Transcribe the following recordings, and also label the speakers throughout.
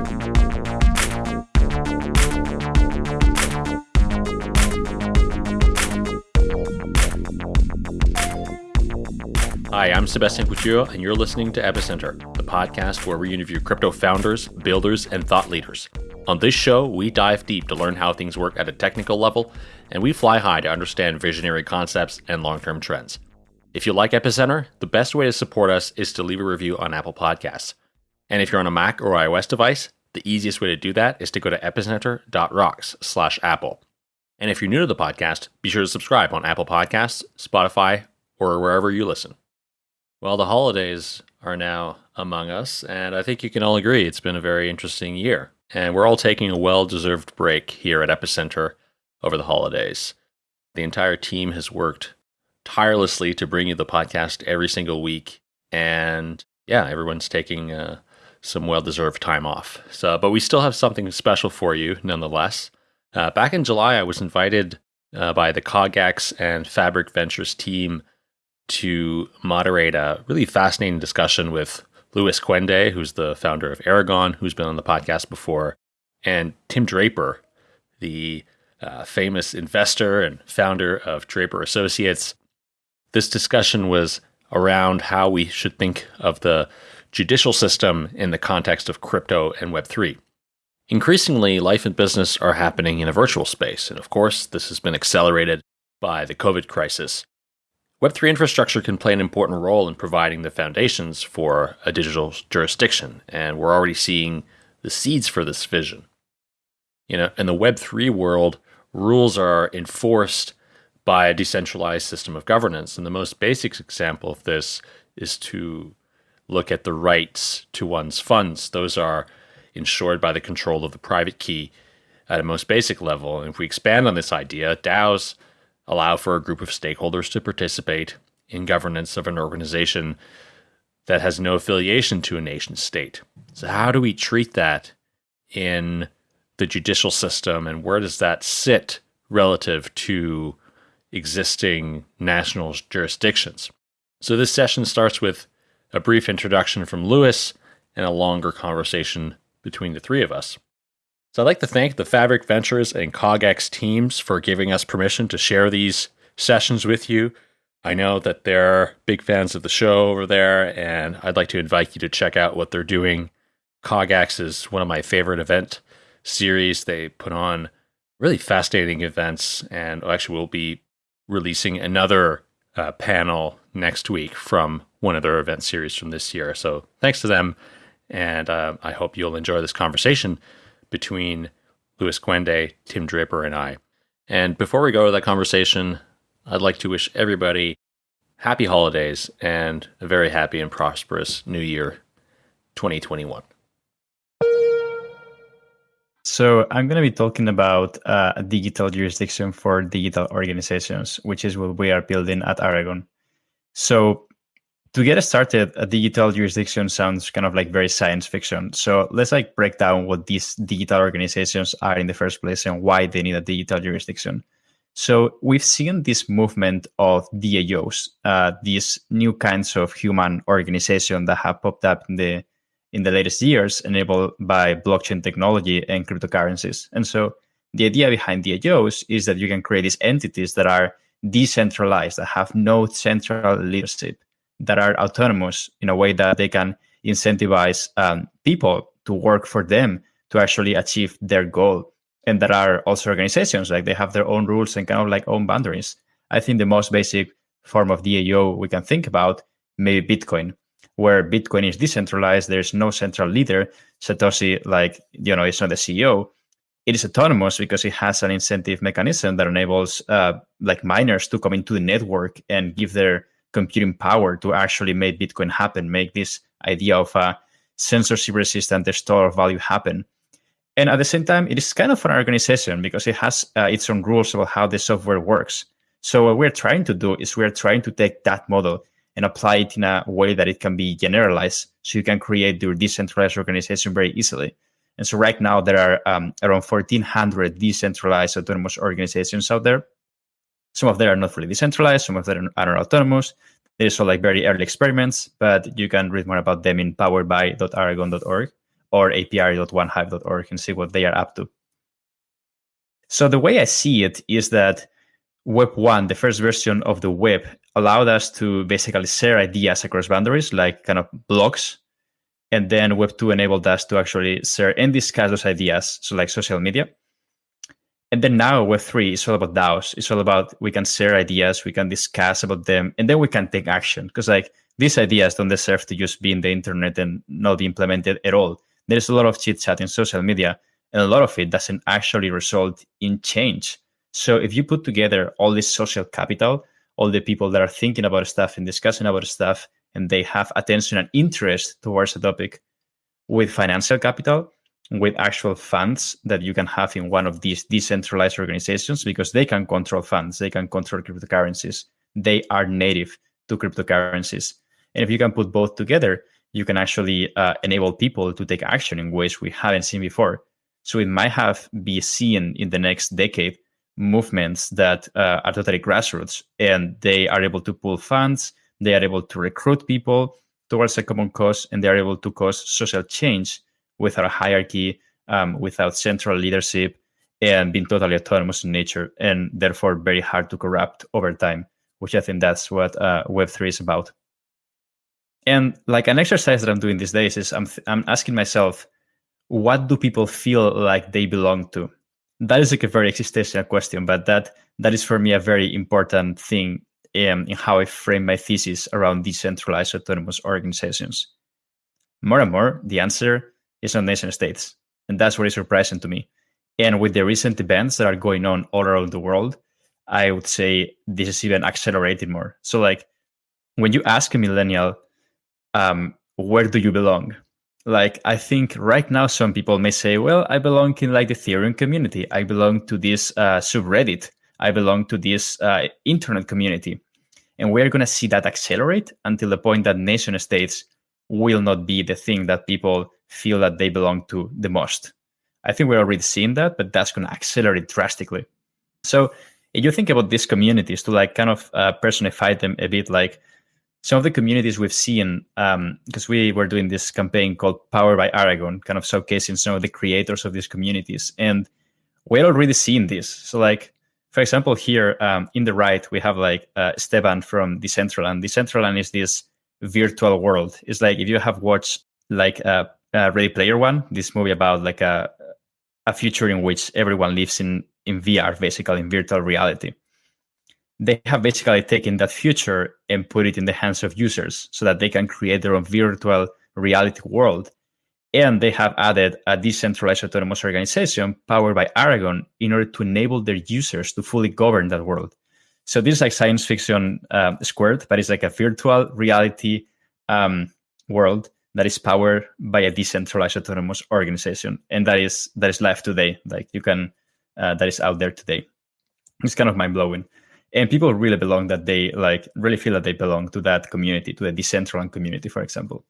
Speaker 1: Hi, I'm Sebastien Couture, and you're listening to Epicenter, the podcast where we interview crypto founders, builders, and thought leaders. On this show, we dive deep to learn how things work at a technical level, and we fly high to understand visionary concepts and long term trends. If you like Epicenter, the best way to support us is to leave a review on Apple Podcasts. And if you're on a Mac or iOS device, the easiest way to do that is to go to epicenter.rocks slash Apple. And if you're new to the podcast, be sure to subscribe on Apple Podcasts, Spotify, or wherever you listen. Well, the holidays are now among us, and I think you can all agree it's been a very interesting year. And we're all taking a well deserved break here at Epicenter over the holidays. The entire team has worked tirelessly to bring you the podcast every single week. And yeah, everyone's taking uh, some well deserved time off. So, but we still have something special for you nonetheless. Uh, back in July, I was invited uh, by the CogX and Fabric Ventures team to moderate a really fascinating discussion with Luis Cuende, who's the founder of Aragon, who's been on the podcast before, and Tim Draper, the uh, famous investor and founder of Draper Associates. This discussion was around how we should think of the judicial system in the context of crypto and Web3. Increasingly, life and business are happening in a virtual space, and of course, this has been accelerated by the COVID crisis. Web3 infrastructure can play an important role in providing the foundations for a digital jurisdiction, and we're already seeing the seeds for this vision. You know, in the Web3 world, rules are enforced by a decentralized system of governance. And the most basic example of this is to look at the rights to one's funds. Those are ensured by the control of the private key at a most basic level. And if we expand on this idea, DAOs allow for a group of stakeholders to participate in governance of an organization that has no affiliation to a nation state. So, how do we treat that in the judicial system, and where does that sit relative to existing national jurisdictions? So, this session starts with a brief introduction from Luis, and a longer conversation between the three of us. So I'd like to thank the Fabric Ventures and CogX teams for giving us permission to share these sessions with you. I know that they're big fans of the show over there, and I'd like to invite you to check out what they're doing. CogX is one of my favorite event series. They put on really fascinating events, and actually, we'll be releasing another uh, panel next week from one of their event series from this year. So thanks to them, and uh, I hope you'll enjoy this conversation between Luis Cuende, Tim Draper, and I. And before we go to that conversation, I'd like to wish everybody happy holidays and a very happy and prosperous new year 2021.
Speaker 2: So, I'm going to be talking about uh, a digital jurisdiction for digital organizations, which is what we are building at Aragon. So, to get started, a digital jurisdiction sounds kind of like very science fiction. So let's like break down what these digital organizations are in the first place and why they need a digital jurisdiction. So we've seen this movement of DAOs, uh, these new kinds of human organization that have popped up in the in the latest years, enabled by blockchain technology and cryptocurrencies. And so the idea behind DAOs is that you can create these entities that are decentralized, that have no central leadership that are autonomous in a way that they can incentivize um, people to work for them to actually achieve their goal. And there are also organizations like they have their own rules and kind of like own boundaries. I think the most basic form of DAO we can think about maybe Bitcoin, where Bitcoin is decentralized. There's no central leader. Satoshi, like you know, is not the CEO. It is autonomous because it has an incentive mechanism that enables uh, like miners to come into the network and give their computing power to actually make Bitcoin happen, make this idea of a censorship resistant store of value happen. And at the same time, it is kind of an organization because it has uh, its own rules about how the software works. So what we're trying to do is we're trying to take that model and apply it in a way that it can be generalized so you can create your decentralized organization very easily. And so right now there are um, around 1,400 decentralized autonomous organizations out there. Some of them are not fully decentralized, some of them are autonomous. There's also like very early experiments, but you can read more about them in poweredby.aragon.org or apiary.1hive.org and see what they are up to. So the way I see it is that Web 1, the first version of the web, allowed us to basically share ideas across boundaries, like kind of blocks. And then Web 2 enabled us to actually share and discuss those ideas, so like social media. And then now Web 3 is all about DAOs. It's all about we can share ideas, we can discuss about them, and then we can take action. Because like these ideas don't deserve to just be in the internet and not be implemented at all. There's a lot of chit chat in social media, and a lot of it doesn't actually result in change. So if you put together all this social capital, all the people that are thinking about stuff and discussing about stuff, and they have attention and interest towards a topic with financial capital, with actual funds that you can have in one of these decentralized organizations because they can control funds, they can control cryptocurrencies. They are native to cryptocurrencies. And if you can put both together, you can actually uh, enable people to take action in ways we haven't seen before. So it might have be seen in the next decade movements that uh, are totally grassroots and they are able to pull funds, they are able to recruit people towards a common cause, and they are able to cause social change without a hierarchy, um, without central leadership, and being totally autonomous in nature, and therefore very hard to corrupt over time, which I think that's what uh, Web3 is about. And like an exercise that I'm doing these days is I'm, I'm asking myself, what do people feel like they belong to? That is like a very existential question, but that that is for me a very important thing in, in how I frame my thesis around decentralized autonomous organizations. More and more, the answer is on nation states, and that's what is surprising to me. And with the recent events that are going on all around the world, I would say this is even accelerated more. So, like, when you ask a millennial, um, where do you belong? Like i think right now some people may say well i belong in like the ethereum community. I belong to this uh, subreddit. I belong to this uh, internet community. And we're going to see that accelerate until the point that nation states will not be the thing that people feel that they belong to the most. I think we're already seeing that but that's going to accelerate drastically. So if you think about these communities to like kind of uh, personify them a bit like some of the communities we've seen, because um, we were doing this campaign called Power by Aragon, kind of showcasing some of the creators of these communities. And we're already seeing this. So, like, for example, here um, in the right, we have like uh, Esteban from Decentraland. Decentraland is this virtual world. It's like if you have watched like uh, uh, Ready Player One, this movie about like a, a future in which everyone lives in, in VR, basically in virtual reality they have basically taken that future and put it in the hands of users so that they can create their own virtual reality world. And they have added a decentralized autonomous organization powered by Aragon in order to enable their users to fully govern that world. So this is like science fiction uh, squared, but it's like a virtual reality um, world that is powered by a decentralized autonomous organization, and that is that is live today. Like you can, uh, that is out there today. It's kind of mind blowing and people really belong that they like really feel that they belong to that community to the decentralized community for example.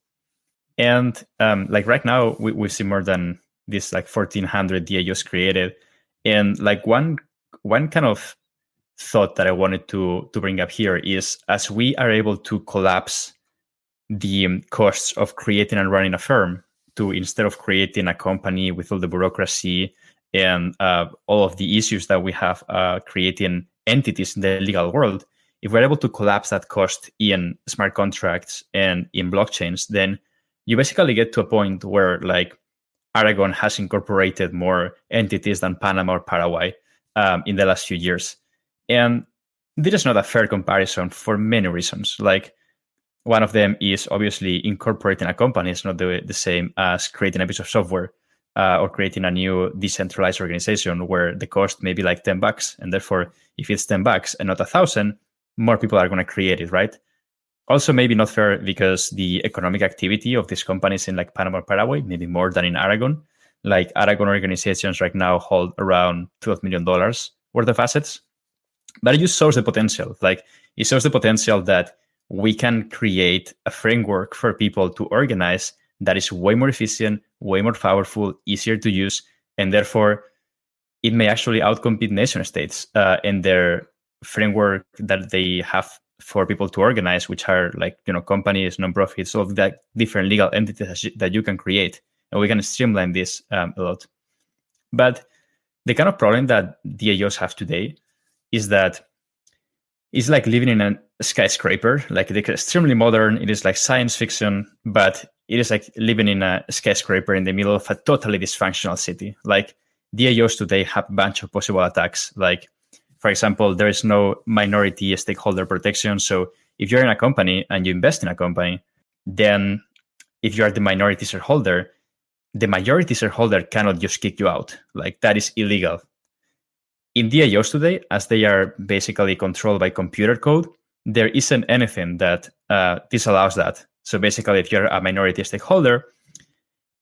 Speaker 2: And um, like right now we, we see more than this like 1400 daos created. And like one one kind of thought that i wanted to to bring up here is as we are able to collapse the costs of creating and running a firm to instead of creating a company with all the bureaucracy and uh, all of the issues that we have uh, creating entities in the legal world, if we're able to collapse that cost in smart contracts and in blockchains, then you basically get to a point where like Aragon has incorporated more entities than Panama or Paraguay um, in the last few years. And this is not a fair comparison for many reasons. Like one of them is obviously incorporating a company is not the, the same as creating a piece of software uh, or creating a new decentralized organization where the cost may be like 10 bucks. And therefore, if it's 10 bucks and not a thousand, more people are going to create it, right? Also, maybe not fair because the economic activity of these companies in like Panama Paraguay, maybe more than in Aragon. Like Aragon organizations right now hold around $12 million worth of assets. But it just shows the potential. Like it shows the potential that we can create a framework for people to organize that is way more efficient, way more powerful, easier to use, and therefore it may actually outcompete nation states uh, in their framework that they have for people to organize, which are like you know companies, nonprofits, all that different legal entities that you can create. and we can streamline this um, a lot. But the kind of problem that DAOs have today is that it's like living in a skyscraper. Like it's extremely modern. It is like science fiction, but it is like living in a skyscraper in the middle of a totally dysfunctional city. Like DAOs today have a bunch of possible attacks. Like, for example, there is no minority stakeholder protection. So if you're in a company and you invest in a company, then if you are the minority shareholder, the majority shareholder cannot just kick you out. Like that is illegal. In DAOs today, as they are basically controlled by computer code, there isn't anything that uh, disallows that. So basically, if you're a minority stakeholder,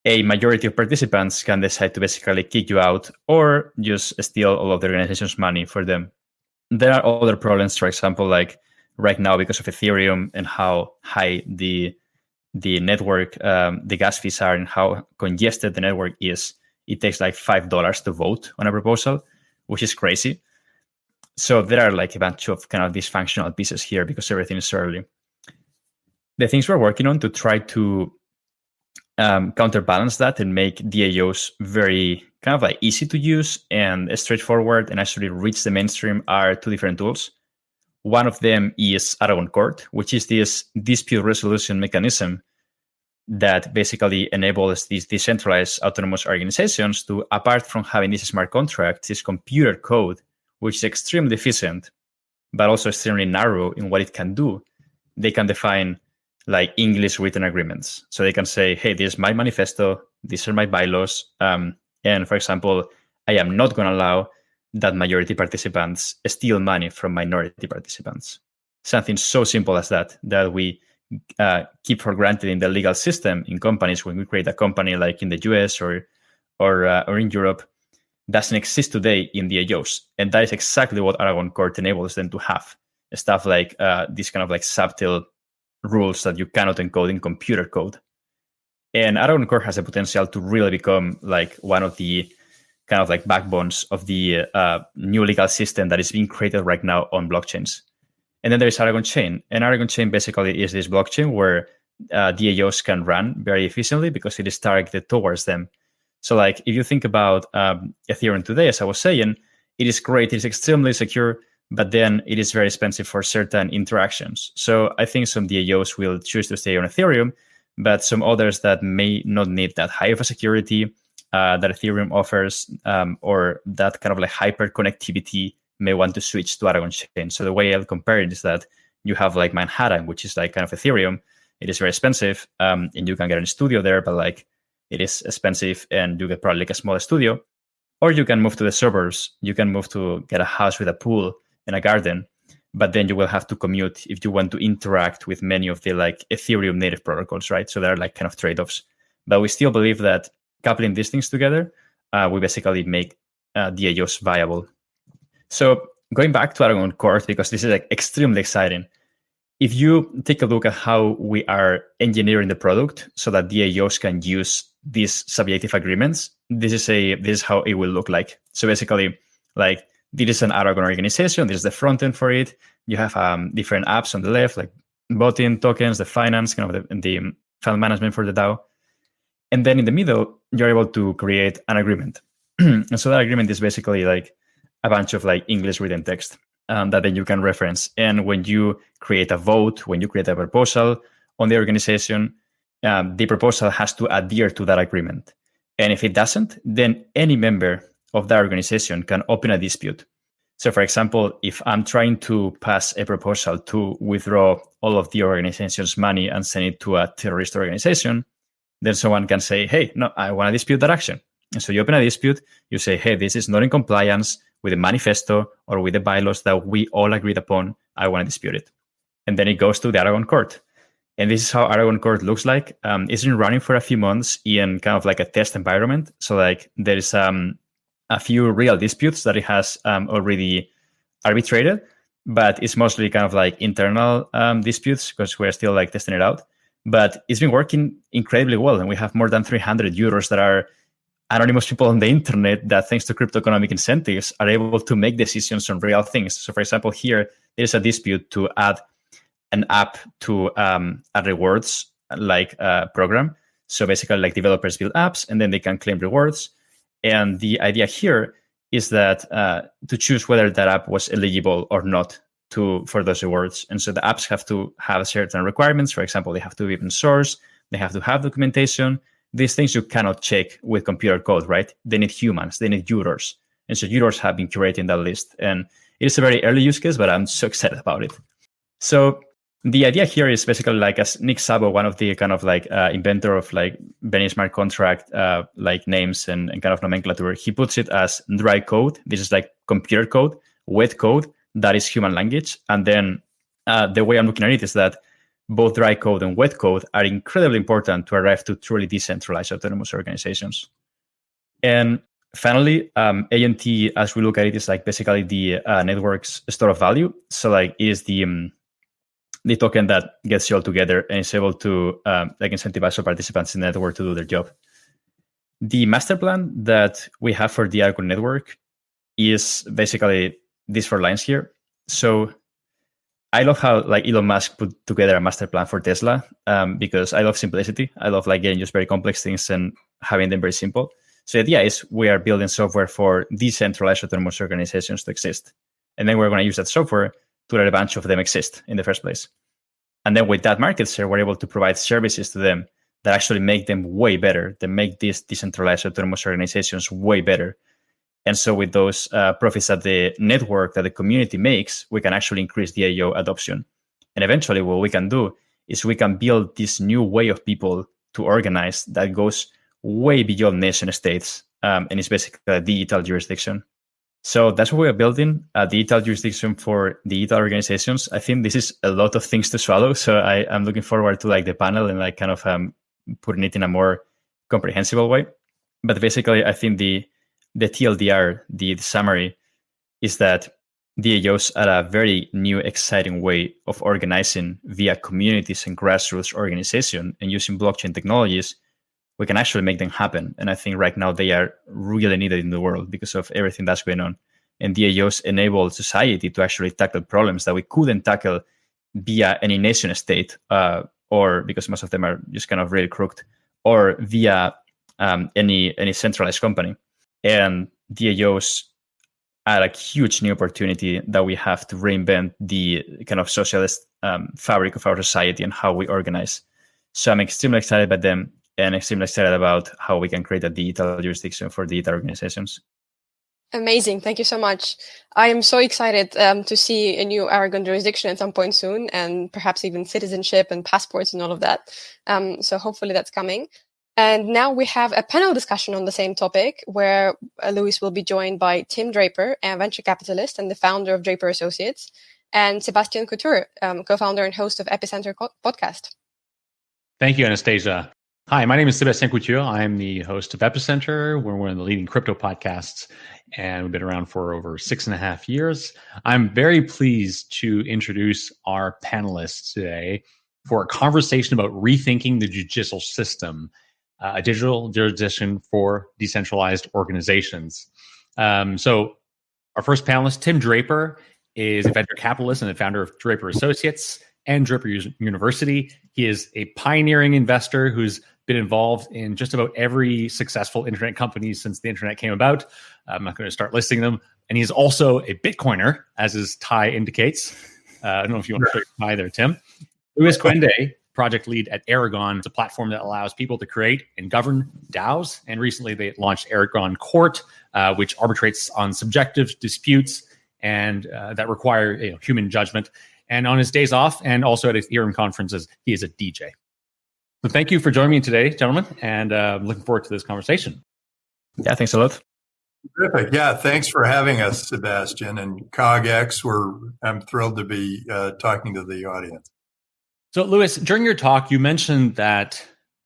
Speaker 2: a majority of participants can decide to basically kick you out or just steal all of the organization's money for them. There are other problems, for example, like right now because of Ethereum and how high the the network, um, the gas fees are and how congested the network is, it takes like five dollars to vote on a proposal, which is crazy. So there are like a bunch of kind of dysfunctional pieces here because everything is early. The things we're working on to try to um, counterbalance that and make DAOs very kind of like easy to use and straightforward and actually reach the mainstream are two different tools. One of them is Aragon Court, which is this dispute resolution mechanism that basically enables these decentralized autonomous organizations to, apart from having these smart contracts, this computer code, which is extremely efficient, but also extremely narrow in what it can do. They can define like English written agreements. So they can say, hey, this is my manifesto, these are my bylaws. Um, and for example, I am not going to allow that majority participants steal money from minority participants. Something so simple as that, that we uh, keep for granted in the legal system in companies when we create a company like in the US or or uh, or in Europe doesn't exist today in the DAOs, and that is exactly what Aragon Court enables them to have stuff like uh, this kind of like subtle rules that you cannot encode in computer code. And Aragon Court has a potential to really become like one of the kind of like backbones of the uh, new legal system that is being created right now on blockchains. And then there's Aragon Chain. And Aragon Chain basically is this blockchain where uh, DAOs can run very efficiently because it is targeted towards them. So, like, if you think about um, Ethereum today, as I was saying, it is great, it is extremely secure, but then it is very expensive for certain interactions. So, I think some DAOs will choose to stay on Ethereum, but some others that may not need that high of a security uh, that Ethereum offers um, or that kind of like hyper connectivity may want to switch to Aragon chain. So the way I'll compare it is that you have like Manhattan, which is like kind of Ethereum. It is very expensive, um, and you can get a studio there, but like it is expensive, and you get probably like a small studio. Or you can move to the suburbs. You can move to get a house with a pool and a garden, but then you will have to commute if you want to interact with many of the like Ethereum native protocols, right? So there are like kind of trade offs. But we still believe that coupling these things together, uh, we basically make uh, DAOs viable. So going back to Aragon Court, because this is like extremely exciting. If you take a look at how we are engineering the product so that DAOs can use these subjective agreements, this is a this is how it will look like. So basically, like this is an Aragon organization. This is the front end for it. You have um, different apps on the left, like voting tokens, the finance, kind of the, the file management for the DAO. And then in the middle, you're able to create an agreement. and so that agreement is basically like a bunch of like English written text um, that then you can reference. And when you create a vote, when you create a proposal on the organization, um, the proposal has to adhere to that agreement. And if it doesn't, then any member of that organization can open a dispute. So, for example, if I'm trying to pass a proposal to withdraw all of the organization's money and send it to a terrorist organization, then someone can say, hey, no, I want to dispute that action. And so you open a dispute, you say, hey, this is not in compliance with the manifesto or with the bylaws that we all agreed upon. I want to dispute it. And then it goes to the Aragon court. And this is how Aragon court looks like. Um, it's been running for a few months in kind of like a test environment. So like there's um, a few real disputes that it has um, already arbitrated, but it's mostly kind of like internal um, disputes because we're still like testing it out but it's been working incredibly well. And we have more than 300 jurors that are anonymous people on the internet that, thanks to crypto economic incentives, are able to make decisions on real things. So, for example, here there's a dispute to add an app to um, a rewards like uh, program. So basically, like developers build apps and then they can claim rewards. And the idea here is that uh, to choose whether that app was eligible or not to for those rewards. And so the apps have to have certain requirements. For example, they have to be open source, they have to have documentation. These things you cannot check with computer code, right? They need humans, they need users. And so users have been curating that list. And it is a very early use case, but I'm so excited about it. So the idea here is basically like as Nick Szabo, one of the kind of like uh, inventor of like Benny smart contract uh, like names and, and kind of nomenclature, he puts it as dry code. This is like computer code, wet code that is human language. And then uh, the way I'm looking at it is that both dry code and wet code are incredibly important to arrive to truly decentralized autonomous organizations. And finally, um, ANT, as we look at it, is like basically the uh, network's store of value. So like it is the um, the token that gets you all together and is able to um, like incentivize all participants in the network to do their job. The master plan that we have for the Aragon network is basically these four lines here. So I love how like Elon Musk put together a master plan for Tesla um, because I love simplicity. I love like getting just very complex things and having them very simple. So the idea is we are building software for decentralized autonomous organizations to exist. And then we're going to use that software to let a bunch of them exist in the first place. And then with that market share, we're able to provide services to them that actually make them way better, that make these decentralized autonomous organizations way better. And so with those uh, profits that the network, that the community makes, we can actually increase DAO adoption. And eventually what we can do is we can build this new way of people to organize that goes way beyond nation states um, and it's basically a digital jurisdiction. So that's what we're building a digital jurisdiction for digital organizations. I think this is a lot of things to swallow. So I, I'm looking forward to like the panel and like kind of um, putting it in a more comprehensible way. But basically, I think the the TLDR, the, the summary, is that DAOs are a very new, exciting way of organizing via communities and grassroots organization and using blockchain technologies we can actually make them happen. And I think right now they are really needed in the world because of everything that's going on. And DAOs enable society to actually tackle problems that we couldn't tackle via any nation state, uh, or because most of them are just kind of really crooked, or via um, any any centralized company. And DAOs are a huge new opportunity that we have to reinvent the kind of socialist um, fabric of our society and how we organize. So I'm extremely excited about them and extremely excited about how we can create a digital jurisdiction for digital organizations.
Speaker 3: Amazing. Thank you so much. I am so excited um, to see a new Aragon jurisdiction at some point soon, and perhaps even citizenship and passports and all of that. Um, so hopefully that's coming. And now we have a panel discussion on the same topic where uh, Luis will be joined by Tim Draper, a venture capitalist and the founder of Draper Associates, and Sebastien Couture, um, co founder and host of Epicenter podcast.
Speaker 4: Thank you, Anastasia. Hi, my name is Sebastien Couture. I'm the host of Epicenter. We're one of the leading crypto podcasts, and we've been around for over six and a half years. I'm very pleased to introduce our panelists today for a conversation about rethinking the judicial system, uh, a digital jurisdiction for decentralized organizations. Um, so, our first panelist, Tim Draper, is a venture capitalist and the founder of Draper Associates and Draper University. He is a pioneering investor who's been involved in just about every successful internet company since the internet came about. I'm not going to start listing them. And he's also a Bitcoiner, as his tie indicates. Uh, I don't know if you want to show your tie there, Tim. Luis Cuende, project lead at Aragon, it's a platform that allows people to create and govern DAOs. And recently they launched Aragon Court, uh, which arbitrates on subjective disputes and uh, that require you know, human judgment. And on his days off and also at Ethereum conferences, he is a DJ. So thank you for joining me today, gentlemen, and uh, I'm looking forward to this conversation.
Speaker 2: Yeah, thanks a lot.
Speaker 5: Terrific. Yeah, thanks for having us, Sebastien and CogX. We're I'm thrilled to be uh, talking to the audience.
Speaker 4: So, Luis, during your talk, you mentioned that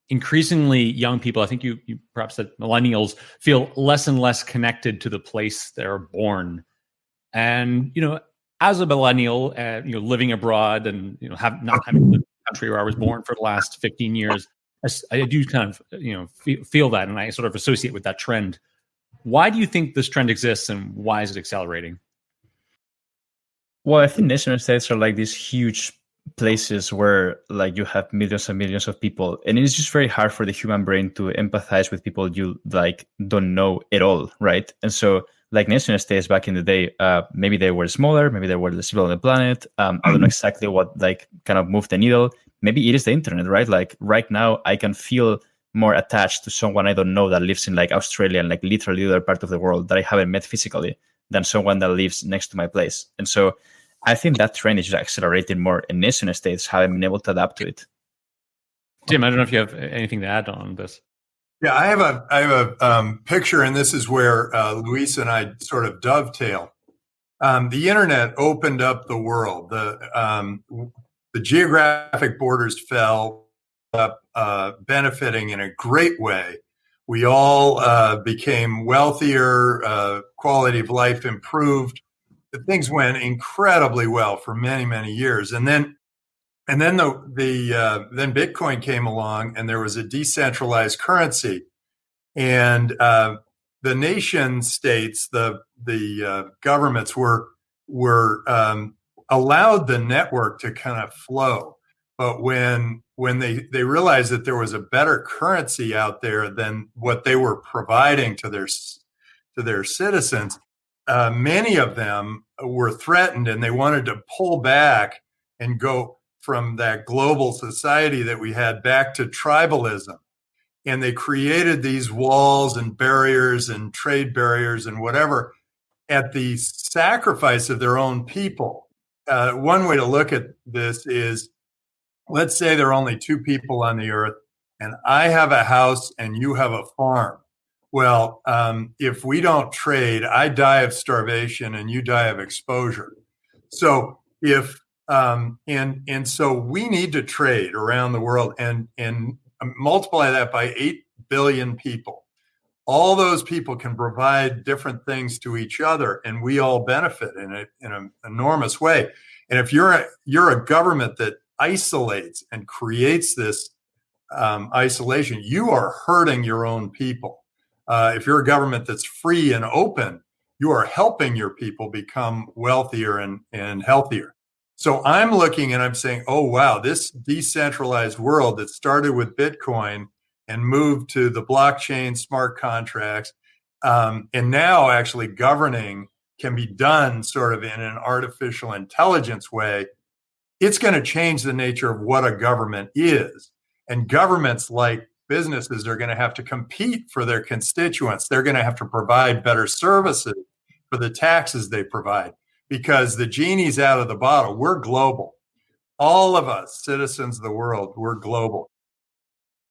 Speaker 4: increasingly young people, I think you, you perhaps said millennials, feel less and less connected to the place they're born. And you know, as a millennial, uh, you know, living abroad and you know, have not having lived country where I was born for the last 15 years, I, I do kind of you know feel, feel that, and I sort of associate with that trend. Why do you think this trend exists, and why is it accelerating?
Speaker 2: Well, I think nation states are like these huge places where like you have millions and millions of people and it's just very hard for the human brain to empathize with people you like don't know at all right and so like nation states back in the day uh, maybe they were smaller maybe they were less people on the planet. Um, i don't know exactly what like kind of moved the needle. Maybe it is the internet right? Like right now i can feel more attached to someone i don't know that lives in like australia and like literally the other part of the world that i haven't met physically than someone that lives next to my place. And so I think that trend is just accelerating more, and nation states haven't been able to adapt to it.
Speaker 4: Tim, I don't know if you have anything to add on this.
Speaker 5: Yeah, I have a I have a um, picture, and this is where uh, Luis and I sort of dovetail. Um, the internet opened up the world. The um, the geographic borders fell up, uh, benefiting in a great way. We all uh, became wealthier. Uh, quality of life improved things went incredibly well for many many years and then and then the the uh, then bitcoin came along and there was a decentralized currency. And uh, the nation states the the uh, governments were were um, allowed the network to kind of flow. But when when they they realized that there was a better currency out there than what they were providing to their to their citizens uh, many of them were threatened and they wanted to pull back and go from that global society that we had back to tribalism. And they created these walls and barriers and trade barriers and whatever at the sacrifice of their own people. Uh, one way to look at this is let's say there are only two people on the earth, and I have a house and you have a farm. Well, um, if we don't trade, I die of starvation and you die of exposure. So if um, and and so we need to trade around the world and and multiply that by eight billion people. All those people can provide different things to each other, and we all benefit in it in an enormous way. And if you're a, you're a government that isolates and creates this um, isolation, you are hurting your own people uh, if you're a government that's free and open, you are helping your people become wealthier and, and healthier. So I'm looking and I'm saying, oh, wow, this decentralized world that started with Bitcoin and moved to the blockchain, smart contracts, um, and now actually governing can be done sort of in an artificial intelligence way. It's going to change the nature of what a government is. And governments like businesses are going to have to compete for their constituents. They're going to have to provide better services for the taxes they provide because the genie's out of the bottle. We're global. All of us, citizens of the world, we're global.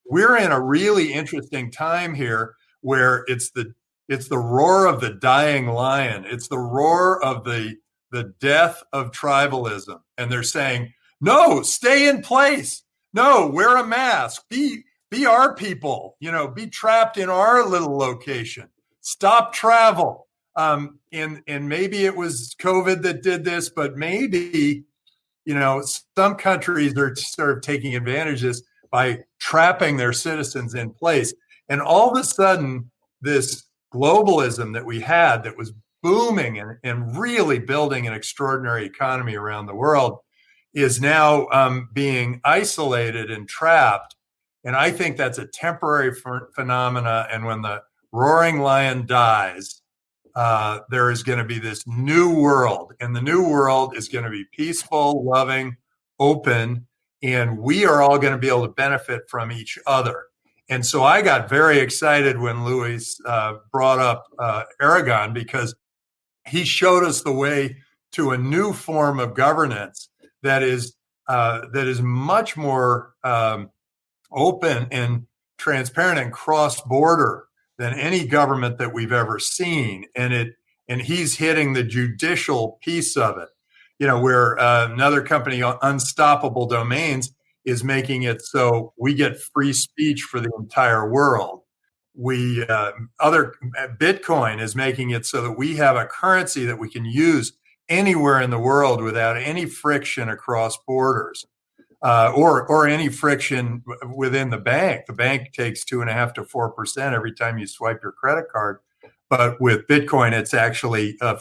Speaker 5: We're in a really interesting time here where it's the it's the roar of the dying lion. It's the roar of the the death of tribalism. And they're saying, no, stay in place. No, wear a mask. Be be our people, you know, be trapped in our little location. Stop travel. Um, and and maybe it was COVID that did this, but maybe, you know, some countries are sort of taking advantage of this by trapping their citizens in place. And all of a sudden, this globalism that we had that was booming and, and really building an extraordinary economy around the world is now um, being isolated and trapped and I think that's a temporary ph- phenomena. And when the roaring lion dies, uh, there is going to be this new world. And the new world is going to be peaceful, loving, open. And we are all going to be able to benefit from each other. And so I got very excited when Luis uh, brought up uh, Aragon because he showed us the way to a new form of governance that is uh, that is much more um, open and transparent and cross border than any government that we've ever seen. And it and he's hitting the judicial piece of it you know where uh, another company uh, unstoppable domains is making it so we get free speech for the entire world. We uh, other bitcoin is making it so that we have a currency that we can use anywhere in the world without any friction across borders uh, or or any friction within the bank. The bank takes two and a half to four percent every time you swipe your credit card, but with Bitcoin, it's actually uh,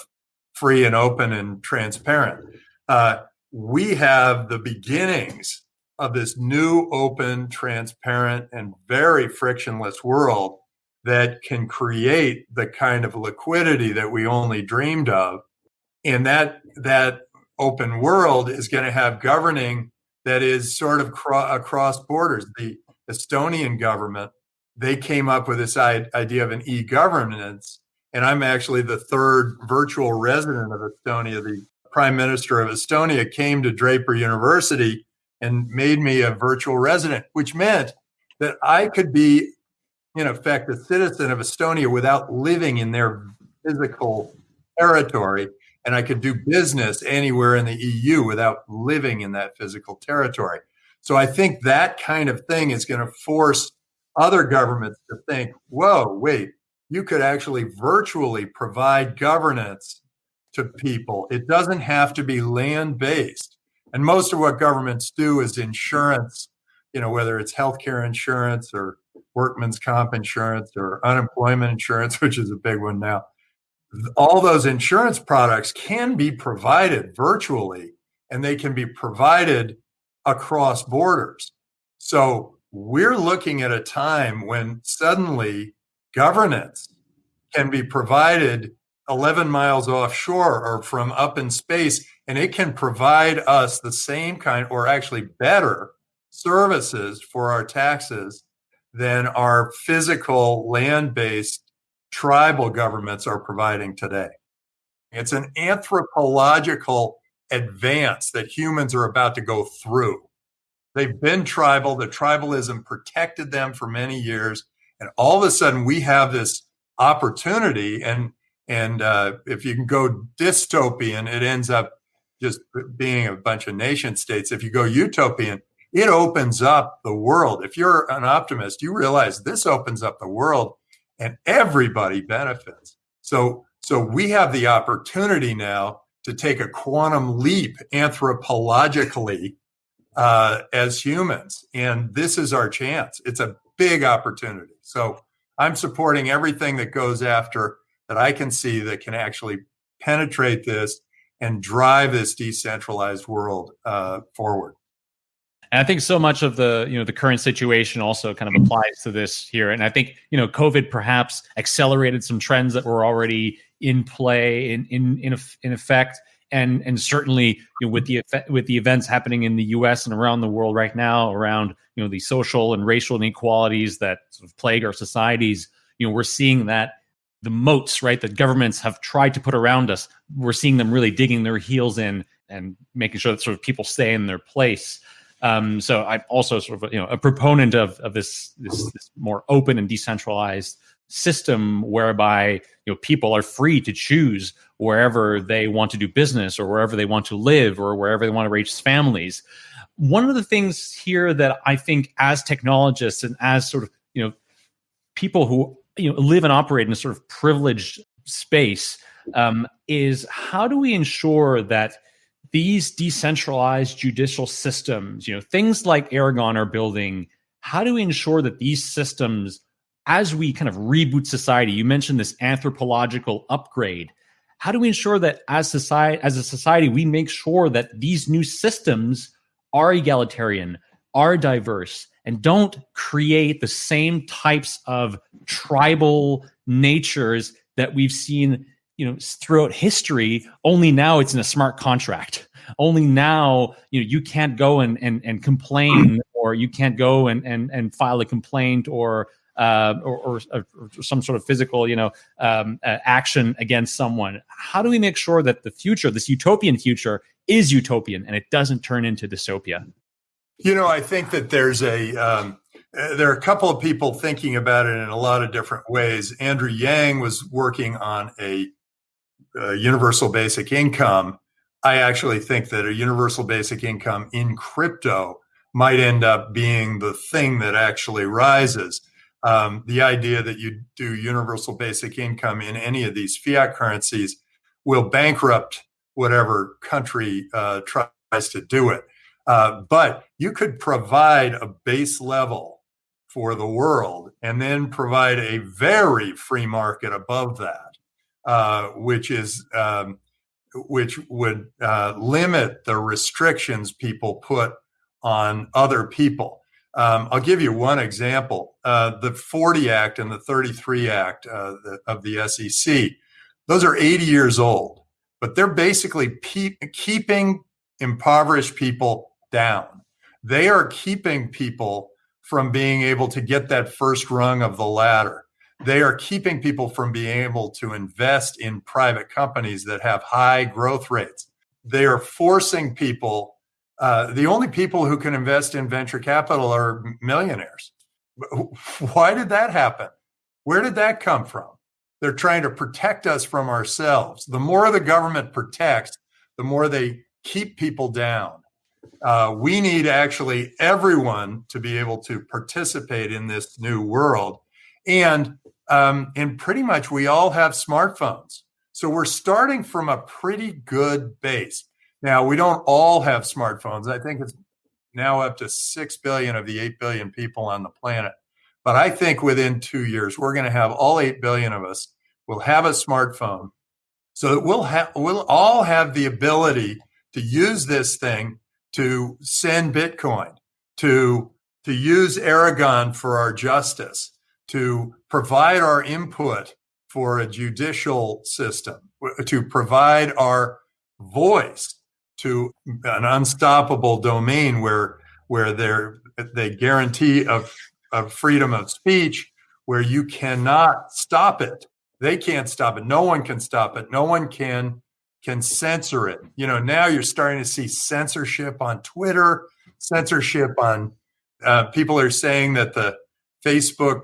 Speaker 5: free and open and transparent. Uh, we have the beginnings of this new, open, transparent, and very frictionless world that can create the kind of liquidity that we only dreamed of. And that that open world is going to have governing that is sort of cro- across borders. The Estonian government they came up with this idea of an e-governance, and I'm actually the third virtual resident of Estonia. The Prime Minister of Estonia came to Draper University and made me a virtual resident, which meant that I could be, in effect, a citizen of Estonia without living in their physical territory. And I could do business anywhere in the EU without living in that physical territory. So I think that kind of thing is going to force other governments to think, whoa, wait, you could actually virtually provide governance to people. It doesn't have to be land based. And most of what governments do is insurance, you know, whether it's healthcare insurance or workman's comp insurance or unemployment insurance, which is a big one now. All those insurance products can be provided virtually and they can be provided across borders. So we're looking at a time when suddenly governance can be provided 11 miles offshore or from up in space, and it can provide us the same kind or actually better services for our taxes than our physical land based tribal governments are providing today. It's an anthropological advance that humans are about to go through. They've been tribal, the tribalism protected them for many years. And all of a sudden, we have this opportunity and and uh, if you can go dystopian, it ends up just being a bunch of nation states. If you go utopian, it opens up the world. If you're an optimist, you realize this opens up the world and everybody benefits. So, so we have the opportunity now to take a quantum leap anthropologically uh, as humans. And this is our chance. It's a big opportunity. So I'm supporting everything that goes after that I can see that can actually penetrate this and drive this decentralized world uh, forward.
Speaker 4: And I think so much of the you know the current situation also kind of applies to this here. And I think you know COVID perhaps accelerated some trends that were already in play in in in, in effect. And and certainly you know, with the with the events happening in the U.S. and around the world right now around you know the social and racial inequalities that sort of plague our societies, you know we're seeing that the moats, right, that governments have tried to put around us, we're seeing them really digging their heels in and making sure that sort of people stay in their place. Um, so I'm also sort of you know a proponent of of this, this this more open and decentralized system whereby you know people are free to choose wherever they want to do business or wherever they want to live or wherever they want to raise families. One of the things here that I think as technologists and as sort of you know people who you know live and operate in a sort of privileged space um, is how do we ensure that these decentralized judicial systems, you know, things like Aragon are building, how do we ensure that these systems, as we kind of reboot society, you mentioned this anthropological upgrade. How do we ensure that as society, as a society, we make sure that these new systems are egalitarian, are diverse, and don't create the same types of tribal natures that we've seen you know throughout history only now it's in a smart contract only now you know you can't go and and, and complain or you can't go and and, and file a complaint or uh, or, or, or, some sort of physical, you know, um, uh, action against someone. How do we make sure that the future, this utopian future, is utopian and it doesn't turn into dystopia?
Speaker 5: You know, I think that there's a um, uh, there are a couple of people thinking about it in a lot of different ways. Andrew Yang was working on a, a universal basic income. I actually think that a universal basic income in crypto might end up being the thing that actually rises. Um, the idea that you do universal basic income in any of these fiat currencies will bankrupt whatever country uh, tries to do it. Uh, but you could provide a base level for the world and then provide a very free market above that, uh, which is um, which would uh, limit the restrictions people put on other people. Um, I'll give you one example. Uh, the 40 Act and the 33 Act uh, the, of the SEC, those are 80 years old, but they're basically pe- keeping impoverished people down. They are keeping people from being able to get that first rung of the ladder. They are keeping people from being able to invest in private companies that have high growth rates. They are forcing people uh, the only people who can invest in venture capital are millionaires. Why did that happen? Where did that come from? They're trying to protect us from ourselves. The more the government protects, the more they keep people down. Uh, we need actually everyone to be able to participate in this new world. And um, and pretty much we all have smartphones. So we're starting from a pretty good base. Now, we don't all have smartphones. I think it's now up to 6 billion of the 8 billion people on the planet. But I think within two years, we're going to have all 8 billion of us will have a smartphone so we'll have we'll all have the ability to use this thing to send bitcoin to to use aragon for our justice to provide our input for a judicial system to provide our voice to an unstoppable domain where where they they guarantee of of freedom of speech where you cannot stop it. They can't stop it. No one can stop it. No one can can censor it. You know now you're starting to see censorship on twitter censorship on uh, people are saying that the facebook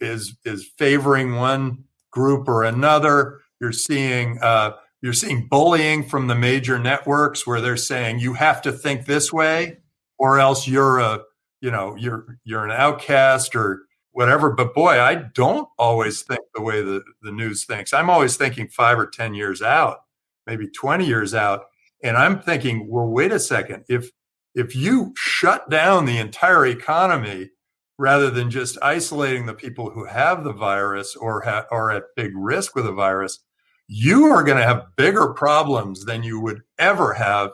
Speaker 5: is is favoring one group or another. You're seeing uh, you're seeing bullying from the major networks where they're saying you have to think this way or else you're a you know you're you're an outcast or whatever. But boy i don't always think the way the, the news thinks. I'm always thinking five or ten years out maybe 20 years out and i'm thinking well wait a second. If if you shut down the entire economy rather than just isolating the people who have the virus or ha- are at big risk with the virus you are going to have bigger problems than you would ever have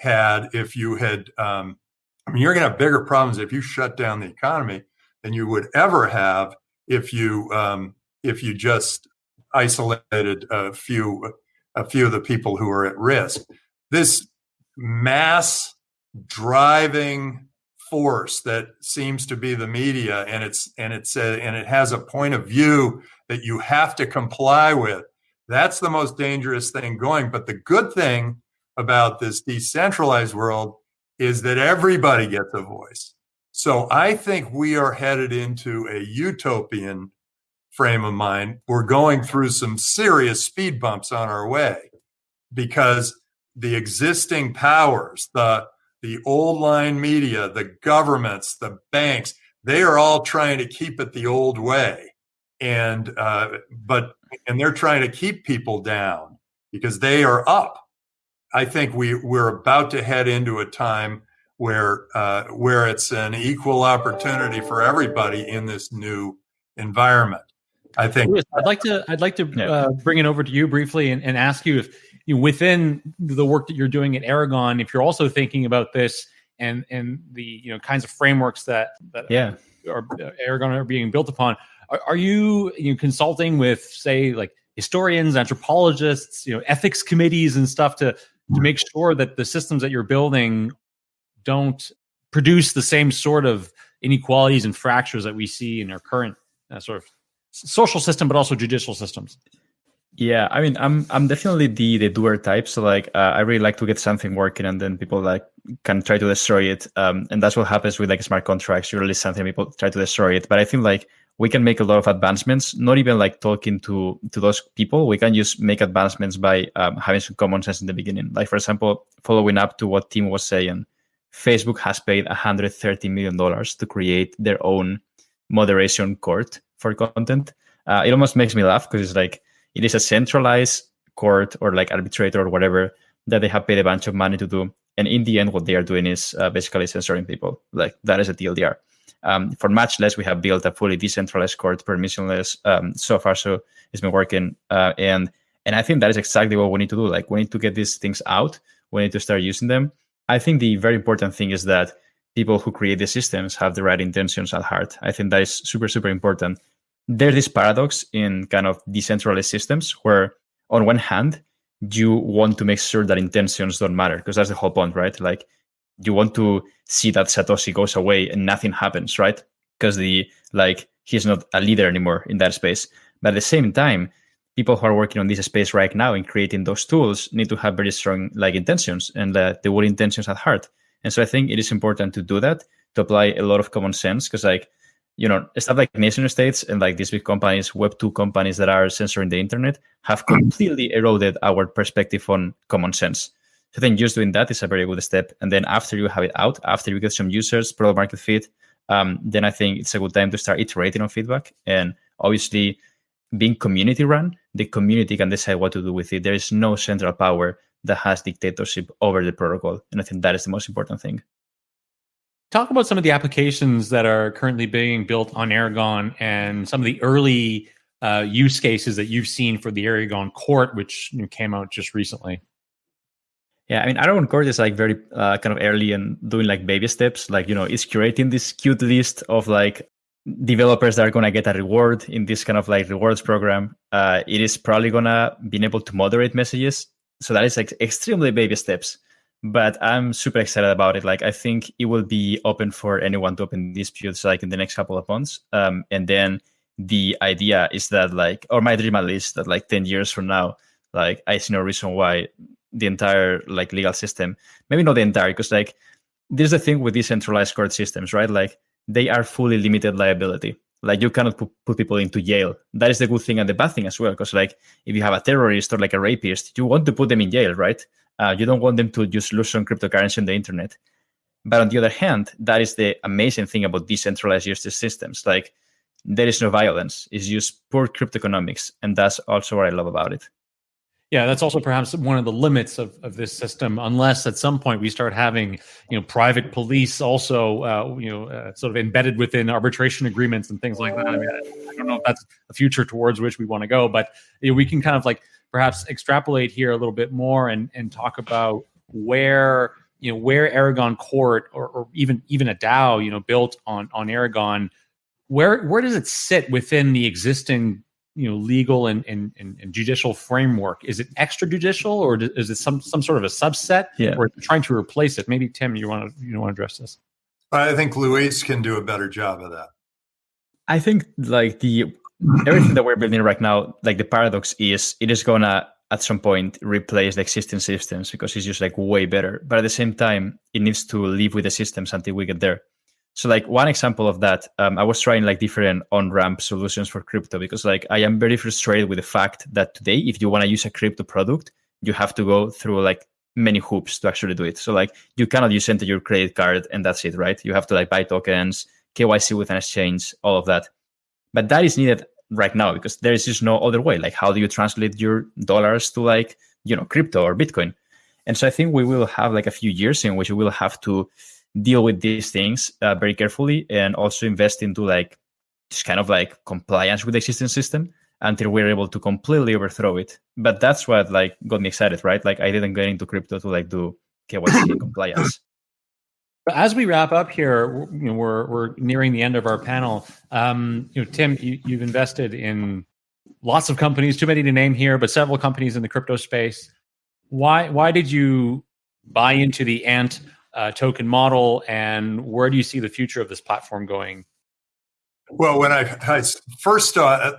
Speaker 5: had if you had. Um, I mean, you're going to have bigger problems if you shut down the economy than you would ever have if you um, if you just isolated a few a few of the people who are at risk. This mass driving force that seems to be the media and it's and it's a, and it has a point of view that you have to comply with that's the most dangerous thing going. But the good thing about this decentralized world is that everybody gets a voice. So I think we are headed into a utopian frame of mind. We're going through some serious speed bumps on our way because the existing powers, the the old line media, the governments, the banks, they are all trying to keep it the old way. And uh, but and they're trying to keep people down because they are up. I think we we're about to head into a time where uh, where it's an equal opportunity for everybody in this new environment. I think
Speaker 4: I'd like to I'd like to uh, bring it over to you briefly and, and ask you if you know, within the work that you're doing at Aragon, if you're also thinking about this and and the you know kinds of frameworks that that
Speaker 2: yeah.
Speaker 4: are, are Aragon are being built upon. Are, are you, you know, consulting with, say, like historians, anthropologists, you know, ethics committees and stuff to to make sure that the systems that you're building don't produce the same sort of inequalities and fractures that we see in our current uh, sort of social system, but also judicial systems.
Speaker 2: Yeah, I mean, I'm I'm definitely the the doer type. So like, uh, I really like to get something working, and then people like can try to destroy it. Um, and that's what happens with like smart contracts. You release something, people try to destroy it. But I think like we can make a lot of advancements not even like talking to to those people we can just make advancements by um, having some common sense in the beginning like for example following up to what tim was saying facebook has paid 130 million dollars to create their own moderation court for content uh, it almost makes me laugh because it's like it is a centralized court or like arbitrator or whatever that they have paid a bunch of money to do and in the end what they are doing is uh, basically censoring people like that is a tldr um, for much less, we have built a fully decentralized court, permissionless um, so far. So it's been working, uh, and And I think that is exactly what we need to do. Like we need to get these things out. We need to start using them. I think the very important thing is that people who create the systems have the right intentions at heart. I think that is super, super important. There's this paradox in kind of decentralized systems where, on one hand, you want to make sure that intentions don't matter because that's the whole point, right? Like you want to see that Satoshi goes away and nothing happens, right? Because the like he's not a leader anymore in that space. But at the same time, people who are working on this space right now and creating those tools need to have very strong like intentions and uh, the word intentions at heart. And so I think it is important to do that, to apply a lot of common sense, because like, you know, stuff like nation states and like these big companies, Web two companies that are censoring the internet, have completely eroded our perspective on common sense. So then just doing that is a very good step. And then after you have it out, after you get some users, product market fit, um, then I think it's a good time to start iterating on feedback. And obviously, being community run, the community can decide what to do with it. There is no central power that has dictatorship over the protocol. And I think that is the most important thing.
Speaker 4: Talk about some of the applications that are currently being built on Aragon and some of the early uh, use cases that you've seen for the Aragon court, which came out just recently.
Speaker 2: Yeah, I mean, Aragon Court is like very uh, kind of early and doing like baby steps. Like, you know, it's curating this cute list of like developers that are going to get a reward in this kind of like rewards program. Uh, it is probably going to be able to moderate messages. So that is like extremely baby steps. But I'm super excited about it. Like, I think it will be open for anyone to open disputes like in the next couple of months. Um, and then the idea is that like, or my dream at least, that like 10 years from now, like I see no reason why the entire like legal system. Maybe not the entire, because like there's the thing with decentralized court systems, right? Like they are fully limited liability. Like you cannot put, put people into jail. That is the good thing and the bad thing as well. Because like if you have a terrorist or like a rapist, you want to put them in jail, right? Uh, you don't want them to just lose some cryptocurrency on the internet. But on the other hand, that is the amazing thing about decentralized justice systems. Like there is no violence; it's just poor crypto economics, and that's also what I love about it.
Speaker 4: Yeah, that's also perhaps one of the limits of, of this system, unless at some point we start having, you know, private police also, uh, you know, uh, sort of embedded within arbitration agreements and things like that. I mean, I don't know if that's a future towards which we want to go, but you know, we can kind of like perhaps extrapolate here a little bit more and and talk about where you know where Aragon Court or, or even even a DAO, you know, built on on Aragon, where where does it sit within the existing you know legal and, and, and, and judicial framework? Is it extrajudicial or is it some some sort of a subset?
Speaker 2: Yeah.
Speaker 4: or trying to replace it? Maybe tim you want to you want to address this.
Speaker 5: I think luis can do a better job of that.
Speaker 2: I think like the everything that we're building right now like the paradox is it is gonna at some point replace the existing systems because it's just like way better but at the same time it needs to live with the systems until we get there so like one example of that, um, I was trying like different on-ramp solutions for crypto because like I am very frustrated with the fact that today, if you want to use a crypto product, you have to go through like many hoops to actually do it. So like you cannot just enter your credit card and that's it, right? You have to like buy tokens, KYC with an exchange, all of that. But that is needed right now because there is just no other way. Like how do you translate your dollars to like, you know, crypto or Bitcoin? And so I think we will have like a few years in which we will have to deal with these things uh, very carefully and also invest into like just kind of like compliance with the existing system until we're able to completely overthrow it. But that's what like got me excited, right? Like I didn't get into crypto to like do KYC compliance.
Speaker 4: As we wrap up here, you know, we're we're nearing the end of our panel. Um, you know, Tim, you, you've invested in lots of companies, too many to name here, but several companies in the crypto space. Why why did you buy into the Ant uh, token model, and where do you see the future of this platform going?
Speaker 5: Well, when I, I first thought,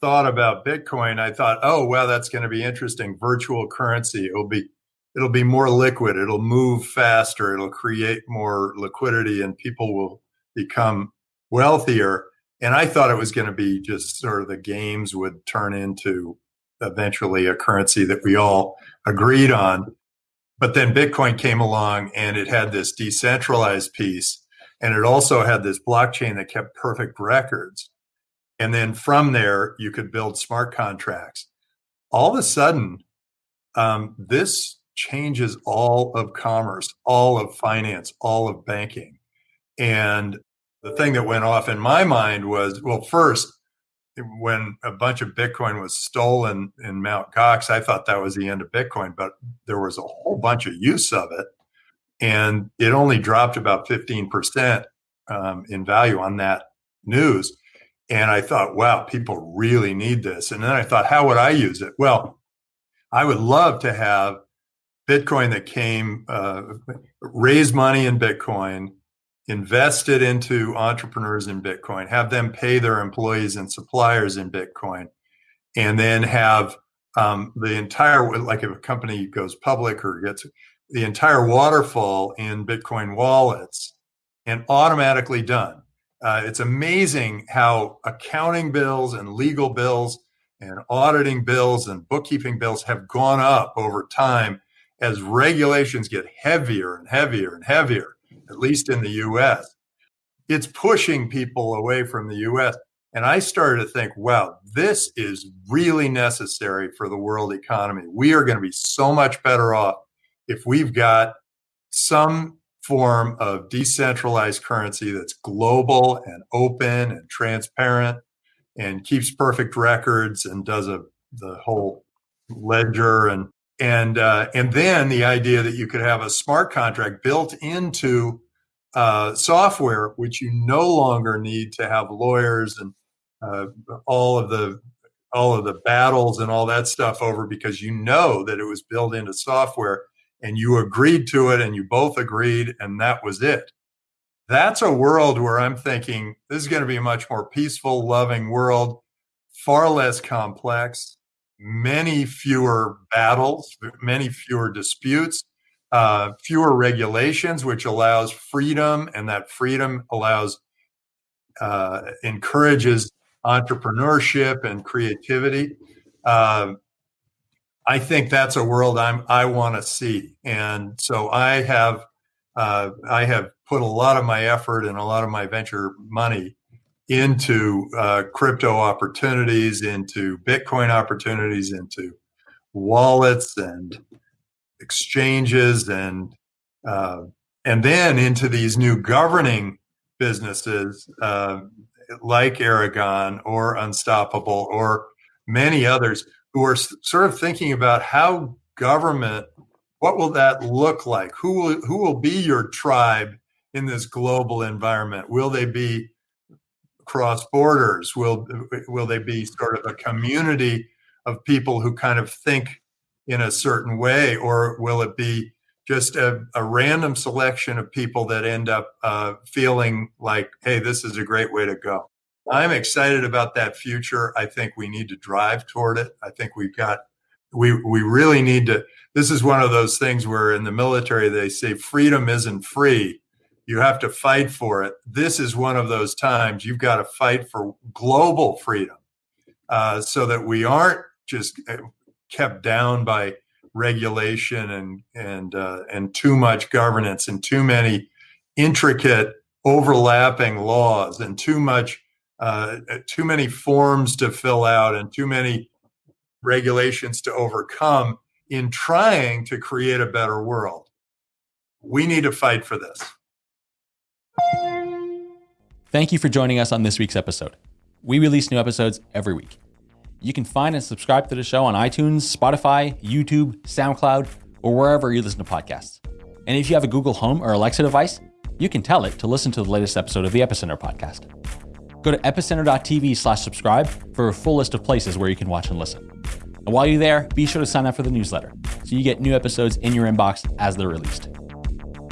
Speaker 5: thought about Bitcoin, I thought, oh, well, that's going to be interesting. Virtual currency. It'll be it'll be more liquid. It'll move faster. It'll create more liquidity, and people will become wealthier. And I thought it was going to be just sort of the games would turn into eventually a currency that we all agreed on. But then Bitcoin came along and it had this decentralized piece and it also had this blockchain that kept perfect records. And then from there, you could build smart contracts. All of a sudden, um, this changes all of commerce, all of finance, all of banking. And the thing that went off in my mind was well, first, when a bunch of Bitcoin was stolen in Mount Gox, I thought that was the end of Bitcoin, but there was a whole bunch of use of it. And it only dropped about 15% um, in value on that news. And I thought, wow, people really need this. And then I thought, how would I use it? Well, I would love to have Bitcoin that came, uh, raise money in Bitcoin, invest it into entrepreneurs in Bitcoin, have them pay their employees and suppliers in Bitcoin, and then have um, the entire, like if a company goes public or gets the entire waterfall in Bitcoin wallets and automatically done. Uh, it's amazing how accounting bills and legal bills and auditing bills and bookkeeping bills have gone up over time as regulations get heavier and heavier and heavier, at least in the US. It's pushing people away from the US. And I started to think, wow, this is really necessary for the world economy. We are going to be so much better off if we've got some form of decentralized currency that's global and open and transparent and keeps perfect records and does a the whole ledger and and uh, and then the idea that you could have a smart contract built into uh, software, which you no longer need to have lawyers and uh, all of the all of the battles and all that stuff over because you know that it was built into software and you agreed to it and you both agreed and that was it. That's a world where I'm thinking this is going to be a much more peaceful, loving world, far less complex, many fewer battles, many fewer disputes, uh, fewer regulations, which allows freedom, and that freedom allows uh, encourages entrepreneurship and creativity. Uh, I think that's a world I'm I want to see, and so I have uh, I have put a lot of my effort and a lot of my venture money into uh, crypto opportunities, into Bitcoin opportunities, into wallets and exchanges, and uh, and then into these new governing businesses uh, like Aragon or Unstoppable or many others who are sort of thinking about how government what will that look like? Who will who will be your tribe in this global environment? Will they be cross borders will will they be sort of a community of people who kind of think in a certain way or will it be just a, a random selection of people that end up uh, feeling like hey this is a great way to go I'm excited about that future. I think we need to drive toward it. I think we've got we we really need to this is one of those things where in the military they say freedom isn't free. You have to fight for it. This is one of those times you've got to fight for global freedom uh, so that we aren't just uh, kept down by regulation and and uh, and too much governance and too many intricate overlapping laws and too much uh, too many forms to fill out and too many regulations to overcome in trying to create a better world. We need to fight for this.
Speaker 4: Thank you for joining us on this week's episode. We release new episodes every week. You can find and subscribe to the show on iTunes, Spotify, YouTube, SoundCloud, or wherever you listen to podcasts. And if you have a Google Home or Alexa device, you can tell it to listen to the latest episode of the Epicenter podcast. Go to epicenter.tv slash subscribe for a full list of places where you can watch and listen. And while you're there, be sure to sign up for the newsletter so you get new episodes in your inbox as they're released.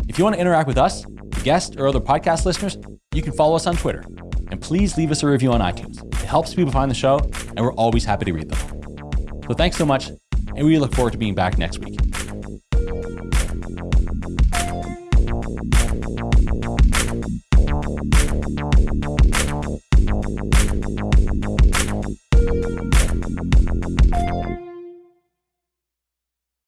Speaker 4: If you want to interact with us, guests, or other podcast listeners, you can follow us on Twitter. And please leave us a review on iTunes. It helps people find the show, and we're always happy to read them. So thanks so much, and we look forward to being back next week.